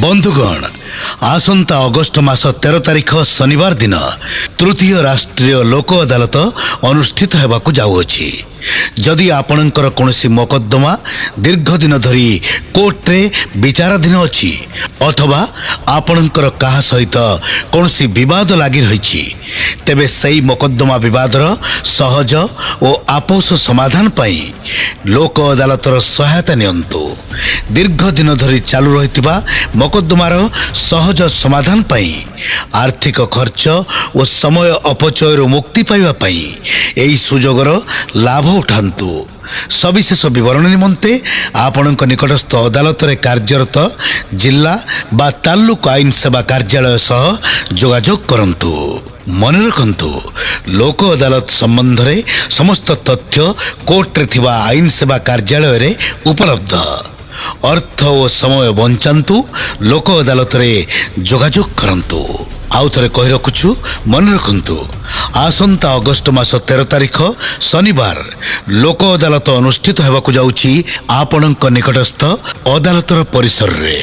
ବନ୍ଧୁଗଣ ଆସନ୍ତା ଅଗଷ୍ଟ ମାସ ତେର ତାରିଖ ଶନିବାର ଦିନ ତୃତୀୟ ରାଷ୍ଟ୍ରୀୟ ଲୋକ ଅଦାଲତ ଅନୁଷ୍ଠିତ ହେବାକୁ ଯାଉଅଛି। ଯଦି ଆପଣଙ୍କର କୌଣସି ମକଦ୍ଦମା ଦୀର୍ଘ ଦିନ ଧରି କୋର୍ଟରେ ବିଚାରାଧୀନ ଅଛି ଅଥବା ଆପଣଙ୍କର କାହା ସହିତ କୌଣସି ବିବାଦ ଲାଗି ରହିଛି ତେବେ ସେହି ମକଦ୍ଦମା ବିବାଦର ସହଜ ଓ ଆପୋଷ ସମାଧାନ ପାଇଁ ଲୋକ ଅଦାଲତର ସହାୟତା ନିଅନ୍ତୁ। ଦୀର୍ଘ ଦିନ ଧରି ଚାଲୁ ରହିଥିବା ମକଦ୍ଦମାର ସହଜ ସମାଧାନ ପାଇଁ ଆର୍ଥିକ ଖର୍ଚ୍ଚ ଓ ସମୟ ଅପଚୟରୁ ମୁକ୍ତି ପାଇବା ପାଇଁ ଏହି ସୁଯୋଗର ଲାଭ ଉଠାନ୍ତୁ। ସବିଶେଷ ବିବରଣୀ ନିମନ୍ତେ ଆପଣଙ୍କ ନିକଟସ୍ଥ ଅଦାଲତରେ କାର୍ଯ୍ୟରତ ଜିଲ୍ଲା ବା ତାଲୁକ ଆଇନ ସେବା କାର୍ଯ୍ୟାଳୟ ସହ ଯୋଗାଯୋଗ କରନ୍ତୁ ମନେ ରଖନ୍ତୁ ଲୋକ ଅଦାଲତ ସମ୍ବନ୍ଧରେ ସମସ୍ତ ତଥ୍ୟ କୋର୍ଟରେ ଥିବା ଆଇନ ସେବା କାର୍ଯ୍ୟାଳୟରେ ଉପଲବ୍ଧ ଅର୍ଥ ଓ ସମୟ ବଞ୍ଚାନ୍ତୁ ଲୋକ ଅଦାଲତରେ ଯୋଗାଯୋଗ କରନ୍ତୁ ଆଉ ଥରେ କହି ରଖୁଛୁ ମନେ ରଖନ୍ତୁ ଆସନ୍ତା ଅଗଷ୍ଟ ମାସ ତେର ତାରିଖ ଶନିବାର ଲୋକ ଅଦାଲତ ଅନୁଷ୍ଠିତ ହେବାକୁ ଯାଉଛି ଆପଣଙ୍କ ନିକଟସ୍ଥ ଅଦାଲତର ପରିସରରେ